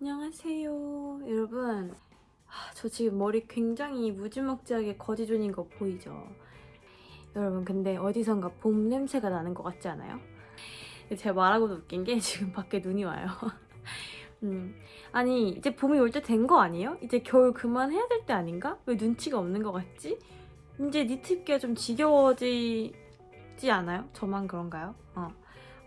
안녕하세요 여러분 아, 저 지금 머리 굉장히 무지막지하게 거지존인 거 보이죠? 여러분 근데 어디선가 봄 냄새가 나는 것 같지 않아요? 제가 말하고도 웃긴 게 지금 밖에 눈이 와요 음, 아니 이제 봄이 올 때 된 거 아니에요? 이제 겨울 그만해야 될 때 아닌가? 왜 눈치가 없는 것 같지? 이제 니트 입기가 좀 지겨워지지 않아요? 저만 그런가요? 어.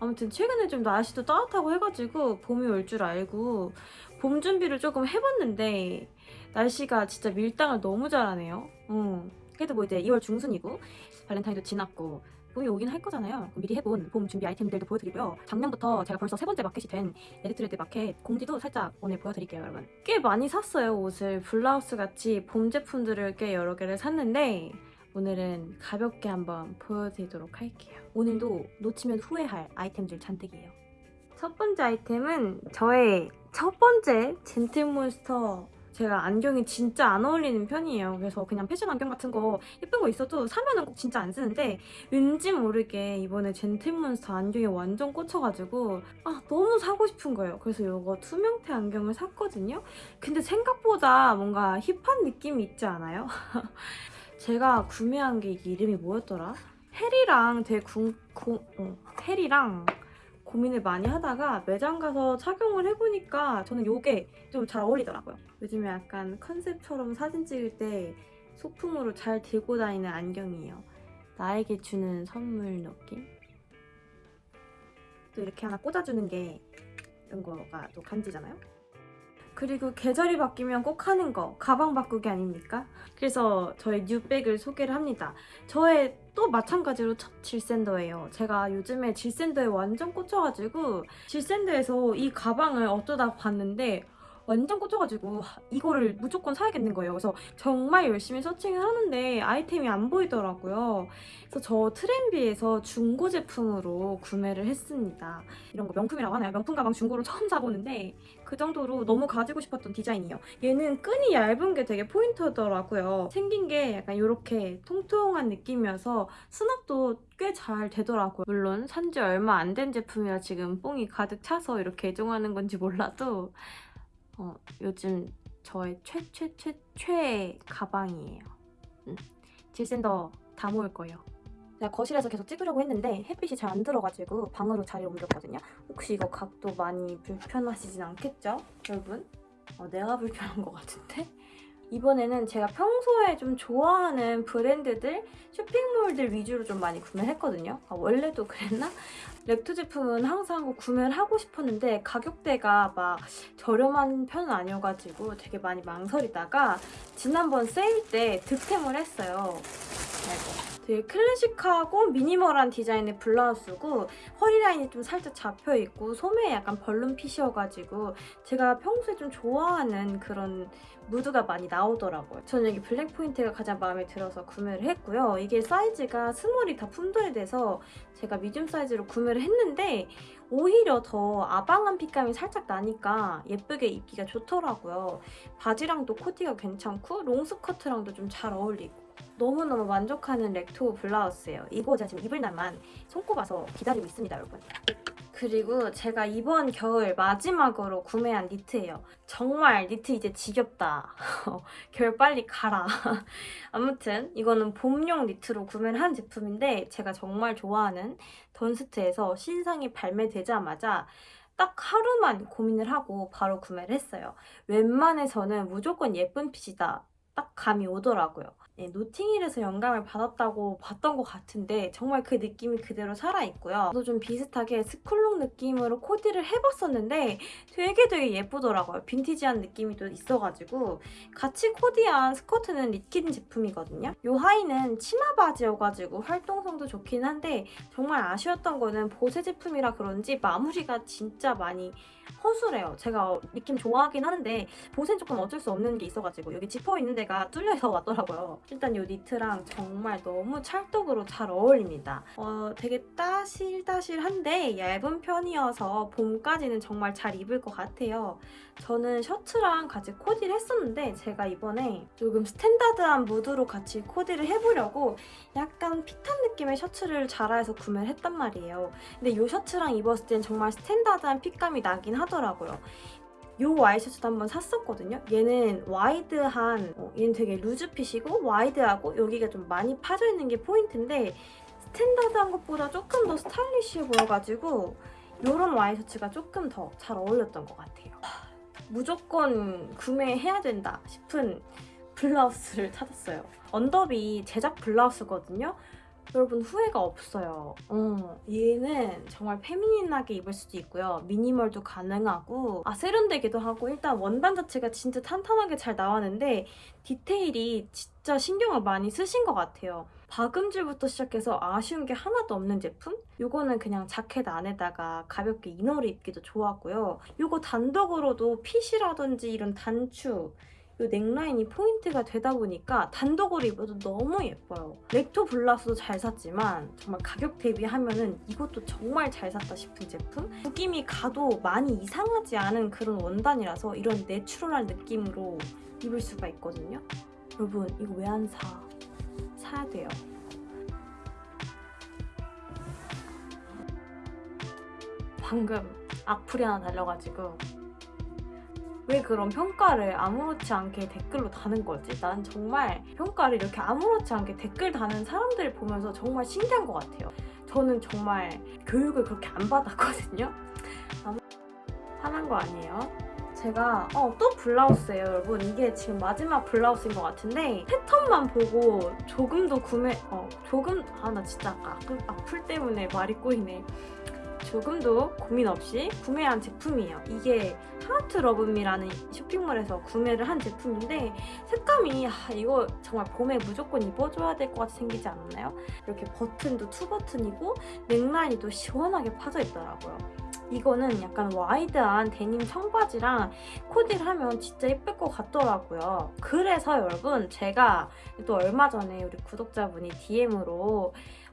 아무튼 최근에 좀 날씨도 따뜻하고 해가지고 봄이 올 줄 알고 봄 준비를 조금 해봤는데 날씨가 진짜 밀당을 너무 잘하네요. 음. 그래도 뭐 이제 2월 중순이고 발렌타인도 지났고 봄이 오긴 할 거잖아요. 미리 해본 봄 준비 아이템들도 보여드리고요. 작년부터 제가 벌써 세 번째 마켓이 된 레드트레드 마켓 공지도 살짝 오늘 보여드릴게요, 여러분. 꽤 많이 샀어요, 옷을. 블라우스 같이 봄 제품들을 꽤 여러 개를 샀는데 오늘은 가볍게 한번 보여드리도록 할게요. 오늘도 놓치면 후회할 아이템들 잔뜩이에요. 첫 번째 아이템은 저의 첫 번째 젠틀몬스터 제가 안경이 진짜 안 어울리는 편이에요. 그래서 그냥 패션 안경 같은 거 예쁜 거 있어도 사면은 꼭 진짜 안 쓰는데 왠지 모르게 이번에 젠틀몬스터 안경에 완전 꽂혀가지고 아 너무 사고 싶은 거예요. 그래서 이거 투명태 안경을 샀거든요. 근데 생각보다 뭔가 힙한 느낌이 있지 않아요? 제가 구매한 게 이름이 뭐였더라? 해리랑 되게 궁, 고, 어, 해리랑 고민을 많이 하다가 매장 가서 착용을 해보니까 저는 이게 좀 잘 어울리더라고요. 요즘에 약간 컨셉처럼 사진 찍을 때 소품으로 잘 들고 다니는 안경이에요. 나에게 주는 선물 느낌? 또 이렇게 하나 꽂아주는 게 이런 거가 또 간지잖아요? 그리고 계절이 바뀌면 꼭 하는 거 가방 바꾸기 아닙니까? 그래서 저의 뉴백을 소개를 합니다. 저의 또 마찬가지로 첫 질샌더예요. 제가 요즘에 질샌더에 완전 꽂혀가지고 질샌더에서 이 가방을 어쩌다 봤는데 완전 꽂혀가지고 이거를 무조건 사야겠는 거예요. 그래서 정말 열심히 서칭을 하는데 아이템이 안 보이더라고요. 그래서 저 트렌비에서 중고 제품으로 구매를 했습니다. 이런 거 명품이라고 하나요? 명품 가방 중고로 처음 사보는데 그 정도로 너무 가지고 싶었던 디자인이에요. 얘는 끈이 얇은 게 되게 포인트더라고요. 생긴 게 약간 이렇게 통통한 느낌이어서 수납도 꽤 잘 되더라고요. 물론 산지 얼마 안 된 제품이라 지금 뽕이 가득 차서 이렇게 애정하는 건지 몰라도 어, 요즘 저의 최최 최 가방이에요. 음. 질샌더 다 모을 거예요. 제가 거실에서 계속 찍으려고 했는데 햇빛이 잘 안 들어가지고 방으로 자리 옮겼거든요. 혹시 이거 각도 많이 불편하시진 않겠죠? 여러분? 어, 내가 불편한 것 같은데? 이번에는 제가 평소에 좀 좋아하는 브랜드들, 쇼핑몰들 위주로 좀 많이 구매했거든요. 아, 원래도 그랬나? 렉토 제품은 항상 구매를 하고 싶었는데 가격대가 막 저렴한 편은 아니어가지고 되게 많이 망설이다가 지난번 세일 때 득템을 했어요. 아이고. 되게 클래식하고 minimal한 디자인의 블라우스고 허리 라인이 좀 살짝 잡혀있고 소매에 약간 balloon fit이어가지고 제가 평소에 좀 좋아하는 그런 무드가 많이 나오더라고요. 저는 여기 블랙 포인트가 가장 마음에 들어서 구매를 했고요. 이게 사이즈가 small이 다 품절이 돼서 제가 medium 사이즈로 구매를 했는데 오히려 더 아방한 핏감이 살짝 나니까 예쁘게 입기가 좋더라고요. 바지랑도 코디가 괜찮고 롱스커트랑도 좀 잘 어울리고 너무너무 만족하는 렉토 블라우스예요. 이거 제가 지금 입을 날만 손꼽아서 기다리고 있습니다, 여러분. 그리고 제가 이번 겨울 마지막으로 구매한 니트예요. 정말 니트 이제 지겹다. 겨울 빨리 가라. 아무튼 이거는 봄용 니트로 구매를 한 제품인데 제가 정말 좋아하는 던스트에서 신상이 발매되자마자 딱 하루만 고민을 하고 바로 구매를 했어요. 웬만해서는 무조건 예쁜 핏이다. 딱 감이 오더라고요. 네, 노팅힐에서 영감을 받았다고 봤던 것 같은데 정말 그 느낌이 그대로 살아있고요. 저도 좀 비슷하게 스쿨룩 느낌으로 코디를 해봤었는데 되게 되게 예쁘더라고요. 빈티지한 느낌이 또 있어가지고 같이 코디한 스커트는 리퀴드 제품이거든요. 이 하의는 치마 바지여가지고 활동성도 좋긴 한데 정말 아쉬웠던 거는 보세 제품이라 그런지 마무리가 진짜 많이 허술해요. 제가 느낌 좋아하긴 하는데 보세는 조금 어쩔 수 없는 게 있어가지고 여기 지퍼 있는 데가 뚫려서 왔더라고요. 일단 이 니트랑 정말 너무 찰떡으로 잘 어울립니다. 어, 되게 따실따실한데 얇은 편이어서 봄까지는 정말 잘 입을 것 같아요. 저는 셔츠랑 같이 코디를 했었는데 제가 이번에 조금 스탠다드한 무드로 같이 코디를 해보려고 약간 핏한 느낌의 셔츠를 자라에서 구매를 했단 말이에요. 근데 이 셔츠랑 입었을 땐 정말 스탠다드한 핏감이 나긴 하더라고요. 이 와이셔츠도 한번 샀었거든요. 얘는 와이드한, 어, 얘는 되게 루즈핏이고 와이드하고 여기가 좀 많이 파져있는 게 포인트인데 스탠다드한 것보다 조금 더 스타일리시해 보여가지고 이런 와이셔츠가 조금 더 잘 어울렸던 것 같아요. 하, 무조건 구매해야 된다 싶은 블라우스를 찾았어요. 언더비 제작 블라우스거든요. 여러분 후회가 없어요. 어, 얘는 정말 페미닌하게 입을 수도 있고요. 미니멀도 가능하고 아 세련되기도 하고 일단 원단 자체가 진짜 탄탄하게 잘 나왔는데 디테일이 진짜 신경을 많이 쓰신 것 같아요. 박음질부터 시작해서 아쉬운 게 하나도 없는 제품? 이거는 그냥 자켓 안에다가 가볍게 이너를 입기도 좋았고요. 이거 단독으로도 핏이라든지 이런 단추 이 넥라인이 포인트가 되다 보니까 단독으로 입어도 너무 예뻐요. 렉토 블라우스도 잘 샀지만 정말 가격 대비하면 이것도 정말 잘 샀다 싶은 제품? 구김이 가도 많이 이상하지 않은 그런 원단이라서 이런 내추럴한 느낌으로 입을 수가 있거든요. 여러분 이거 왜 안 사? 사야 돼요. 방금 악플이 하나 달려가지고 왜 그런 평가를 아무렇지 않게 댓글로 다는 거지? 난 정말 평가를 이렇게 아무렇지 않게 댓글 다는 사람들을 보면서 정말 신기한 것 같아요. 저는 정말 교육을 그렇게 안 받았거든요. 화난 거 아니에요? 제가 어, 또 블라우스예요 여러분 이게 지금 마지막 블라우스인 것 같은데 패턴만 보고 조금 더 구매 어 조금 아 나 진짜 아까 악플 때문에 말이 꼬이네 조금도 고민 없이 구매한 제품이에요. 이게 하트 러브미라는 쇼핑몰에서 구매를 한 제품인데 색감이 아, 이거 정말 봄에 무조건 입어줘야 될 것 같이 생기지 않았나요? 이렇게 버튼도 투 버튼이고 넥라인이 또 시원하게 파져 있더라고요. 이거는 약간 와이드한 데님 청바지랑 코디를 하면 진짜 예쁠 것 같더라고요. 그래서 여러분 제가 또 얼마 전에 우리 구독자분이 DM으로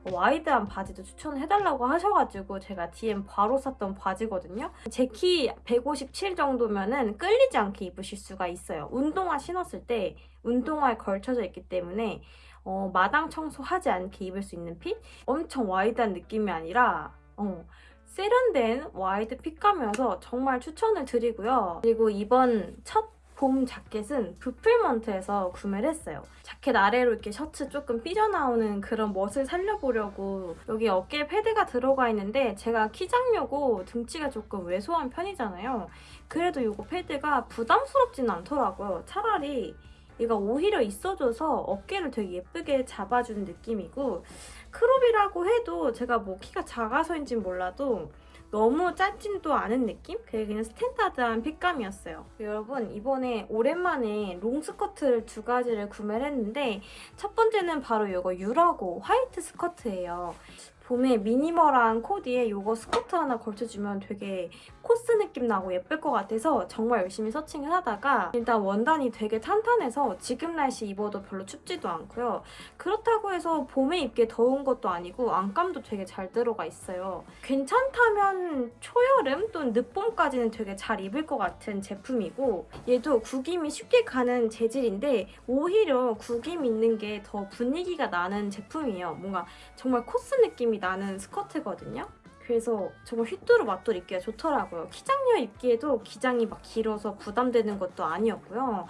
와이드한 바지도 추천을 해달라고 하셔가지고 제가 DM 바로 샀던 바지거든요. 제 키 157 정도면 은 끌리지 않게 입으실 수가 있어요. 운동화 신었을 때 운동화에 걸쳐져 있기 때문에 어, 마당 청소하지 않게 입을 수 있는 핏? 엄청 와이드한 느낌이 아니라 어, 세련된 와이드 핏감이어서 정말 추천을 드리고요. 그리고 이번 첫 봄 자켓은 부풀먼트에서 구매를 했어요. 자켓 아래로 이렇게 셔츠 조금 삐져나오는 그런 멋을 살려보려고 여기 어깨에 패드가 들어가 있는데 제가 키 작고 등치가 조금 왜소한 편이잖아요. 그래도 이거 패드가 부담스럽지는 않더라고요. 차라리 얘가 오히려 있어줘서 어깨를 되게 예쁘게 잡아주는 느낌이고 크롭이라고 해도 제가 뭐 키가 작아서인지는 몰라도 너무 짧지도 않은 느낌? 그게 그냥 스탠다드한 핏감이었어요. 여러분 이번에 오랜만에 롱스커트를 두 가지를 구매를 했는데 첫 번째는 바로 이거 유라고 화이트 스커트예요. 봄에 미니멀한 코디에 이거 스커트 하나 걸쳐주면 되게 코스 느낌 나고 예쁠 것 같아서 정말 열심히 searching을 하다가 일단 원단이 되게 탄탄해서 지금 날씨 입어도 별로 춥지도 않고요. 그렇다고 해서 봄에 입기 더운 것도 아니고 안감도 되게 잘 들어가 있어요. 괜찮다면 초여름 또는 늦봄까지는 되게 잘 입을 것 같은 제품이고 얘도 구김이 쉽게 가는 재질인데 오히려 구김 있는 게 더 분위기가 나는 제품이에요. 뭔가 정말 코스 느낌이 나는 스커트거든요. 그래서 정말 휘뚜루 마뚜루 입기가 좋더라고요. 키작녀 입기에도 기장이 막 길어서 부담되는 것도 아니었고요.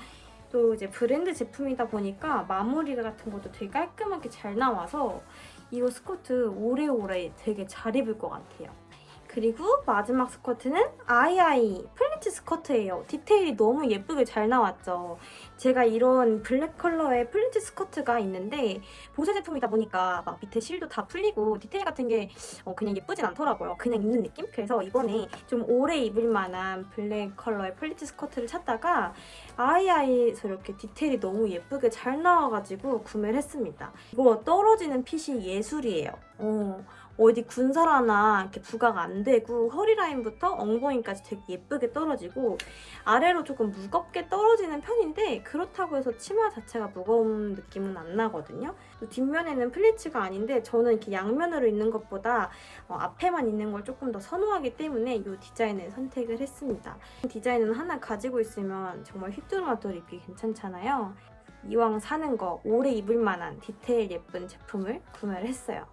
또 이제 브랜드 제품이다 보니까 마무리 같은 것도 되게 깔끔하게 잘 나와서 이 스커트 오래오래 되게 잘 입을 것 같아요. 그리고 마지막 스커트는 아이아이 플리츠 스커트예요. 디테일이 너무 예쁘게 잘 나왔죠. 제가 이런 블랙 컬러의 플리츠 스커트가 있는데 보세 제품이다 보니까 막 밑에 실도 다 풀리고 디테일 같은 게 어, 그냥 예쁘진 않더라고요. 그냥 입는 느낌? 그래서 이번에 좀 오래 입을 만한 블랙 컬러의 플리츠 스커트를 찾다가 아이아이에서 이렇게 디테일이 너무 예쁘게 잘 나와가지고 구매를 했습니다. 이거 떨어지는 핏이 예술이에요. 어. 어디 군살 하나 이렇게 부각이 안 되고 허리 라인부터 엉덩이까지 되게 예쁘게 떨어지고 아래로 조금 무겁게 떨어지는 편인데 그렇다고 해서 치마 자체가 무거운 느낌은 안 나거든요. 또 뒷면에는 플리츠가 아닌데 저는 이렇게 양면으로 있는 것보다 어, 앞에만 있는 걸 조금 더 선호하기 때문에 이 디자인을 선택을 했습니다. 디자인은 하나 가지고 있으면 정말 휘뚜루마뚜루 입기 괜찮잖아요. 이왕 사는 거 오래 입을 만한 디테일 예쁜 제품을 구매를 했어요.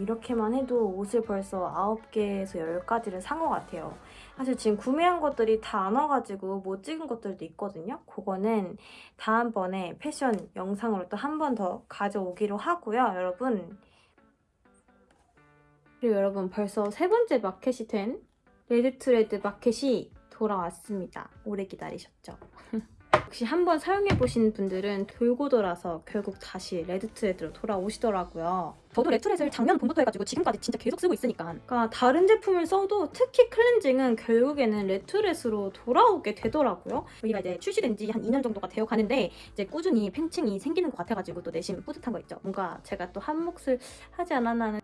이렇게만 해도 옷을 벌써 9개에서 10가지를 산 것 같아요. 사실 지금 구매한 것들이 다 안 와가지고 못 찍은 것들도 있거든요. 그거는 다음번에 패션 영상으로 또 한 번 더 가져오기로 하고요. 여러분 그리고 여러분 벌써 세 번째 마켓이 된 레드트레드 마켓이 돌아왔습니다. 오래 기다리셨죠? 역시 한번 사용해보신 분들은 돌고 돌아서 결국 다시 레드 트레드로 돌아오시더라고요. 저도 레드 트레드를 작년 봄부터 해가지고 지금까지 진짜 계속 쓰고 있으니까 그러니까 다른 제품을 써도 특히 클렌징은 결국에는 레드 트레드로 돌아오게 되더라고요. 여기가 이제 출시된 지 한 2년 정도가 되어 가는데 이제 꾸준히 팬층이 생기는 것 같아가지고 또 내심 뿌듯한 거 있죠. 뭔가 제가 또 한 몫을 하지 않았나 하는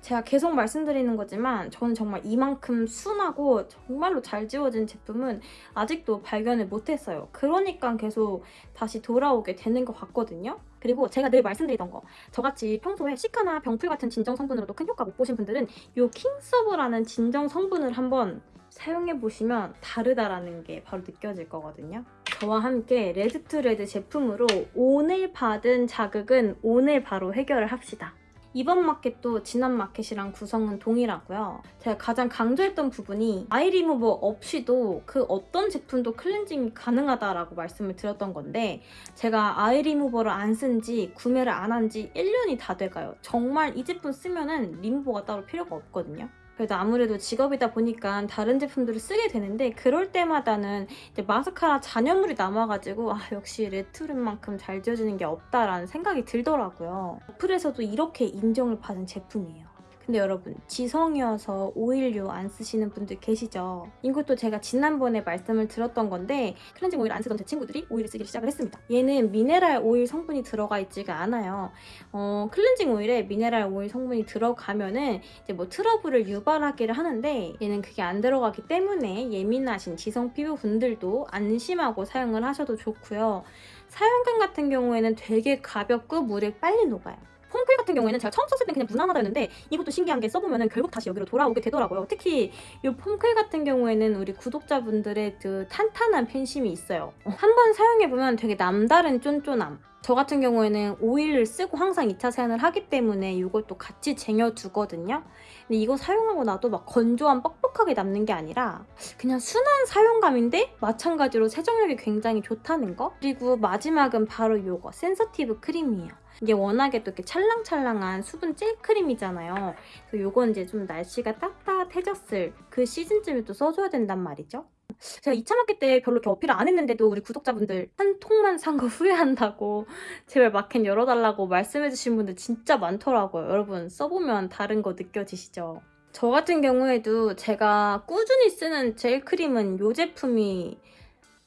제가 계속 말씀드리는 거지만 저는 정말 이만큼 순하고 정말로 잘 지워진 제품은 아직도 발견을 못했어요. 그러니까 계속 다시 돌아오게 되는 것 같거든요. 그리고 제가 늘 말씀드리던 거 저같이 평소에 시카나 병풀 같은 진정 성분으로도 큰 효과 못 보신 분들은 이 킹서브라는 진정 성분을 한번 사용해보시면 다르다라는 게 바로 느껴질 거거든요. 저와 함께 레드투레드 제품으로 오늘 받은 자극은 오늘 바로 해결을 합시다. 이번 마켓도 지난 마켓이랑 구성은 동일하고요. 제가 가장 강조했던 부분이 아이 리무버 없이도 그 어떤 제품도 클렌징이 가능하다라고 말씀을 드렸던 건데 제가 아이 리무버를 안 쓴 지 구매를 안 한 지 1년이 다 돼가요. 정말 이 제품 쓰면은 리무버가 따로 필요가 없거든요. 그래도 아무래도 직업이다 보니까 다른 제품들을 쓰게 되는데 그럴 때마다는 마스카라 잔여물이 남아가지고 아 역시 레트룸만큼 잘 지워지는 게 없다라는 생각이 들더라고요. 어플에서도 이렇게 인정을 받은 제품이에요. 근데 여러분 지성이어서 오일류 안 쓰시는 분들 계시죠? 이것도 제가 지난번에 말씀을 드렸던 건데 클렌징 오일 안 쓰던 제 친구들이 오일을 쓰기 시작을 했습니다. 얘는 미네랄 오일 성분이 들어가 있지가 않아요. 어, 클렌징 오일에 미네랄 오일 성분이 들어가면은 이제 뭐 트러블을 유발하기를 하는데 얘는 그게 안 들어가기 때문에 예민하신 지성 피부 분들도 안심하고 사용을 하셔도 좋고요. 사용감 같은 경우에는 되게 가볍고 물에 빨리 녹아요. 폼클 같은 경우에는 제가 처음 썼을 땐 그냥 무난하다 했는데 이것도 신기한 게 써보면 결국 다시 여기로 돌아오게 되더라고요. 특히 이 폼클 같은 경우에는 우리 구독자분들의 그 탄탄한 팬심이 있어요. 한 번 사용해보면 되게 남다른 쫀쫀함. 저 같은 경우에는 오일을 쓰고 항상 2차 세안을 하기 때문에 이것도 같이 쟁여두거든요. 근데 이거 사용하고 나도 막 건조한 뻑뻑하게 남는 게 아니라 그냥 순한 사용감인데 마찬가지로 세정력이 굉장히 좋다는 거? 그리고 마지막은 바로 이거 sensitive 크림이에요. 이게 워낙에 또 이렇게 찰랑찰랑한 수분 젤 크림이잖아요. 그래서 이건 이제 좀 날씨가 따뜻해졌을 그 시즌쯤에 또 써줘야 된단 말이죠. 제가 2차 마켓 때 별로 이렇게 어필을 안 했는데도 우리 구독자분들 한 통만 산 거 후회한다고 제발 마켓 열어달라고 말씀해주신 분들 진짜 많더라고요. 여러분 써보면 다른 거 느껴지시죠? 저 같은 경우에도 제가 꾸준히 쓰는 젤 크림은 이 제품이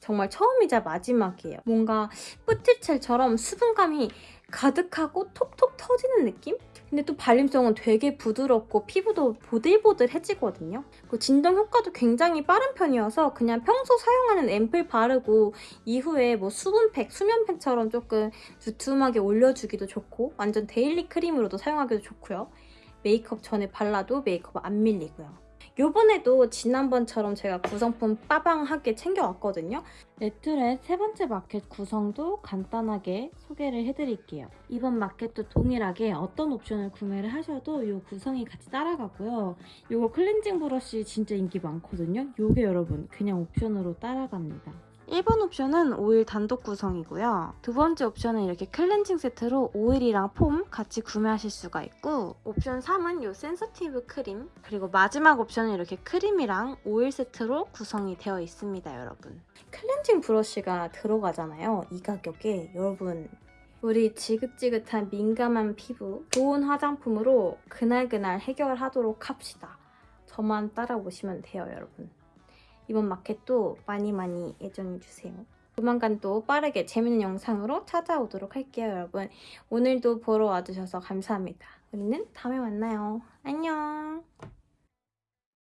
정말 처음이자 마지막이에요. 뭔가 뿌티첼처럼 수분감이 가득하고 톡톡 터지는 느낌? 근데 또 발림성은 되게 부드럽고 피부도 보들보들해지거든요. 그 진정 효과도 굉장히 빠른 편이어서 그냥 평소 사용하는 앰플 바르고 이후에 뭐 수분팩, 수면팩처럼 조금 두툼하게 올려주기도 좋고 완전 daily 크림으로도 사용하기도 좋고요. 메이크업 전에 발라도 메이크업 안 밀리고요. 요번에도 지난번처럼 제가 구성품 빠방하게 챙겨왔거든요. 레트렛 세 번째 마켓 구성도 간단하게 소개를 해드릴게요. 이번 마켓도 동일하게 어떤 옵션을 구매를 하셔도 이 구성이 같이 따라가고요. 이거 클렌징 브러쉬 진짜 인기 많거든요. 이게 여러분 그냥 옵션으로 따라갑니다. 1번 옵션은 오일 단독 구성이고요. 두 번째 옵션은 이렇게 클렌징 세트로 오일이랑 폼 같이 구매하실 수가 있고 옵션 3은 이 sensitive 크림 그리고 마지막 옵션은 이렇게 크림이랑 오일 세트로 구성이 되어 있습니다, 여러분. 클렌징 브러쉬가 들어가잖아요, 이 가격에. 여러분 우리 지긋지긋한 민감한 피부 좋은 화장품으로 그날그날 해결하도록 합시다. 저만 따라오시면 돼요, 여러분. 이번 마켓도 많이 많이 애정해주세요. 조만간 또 빠르게 재밌는 영상으로 찾아오도록 할게요, 여러분. 오늘도 보러 와주셔서 감사합니다. 우리는 다음에 만나요. 안녕!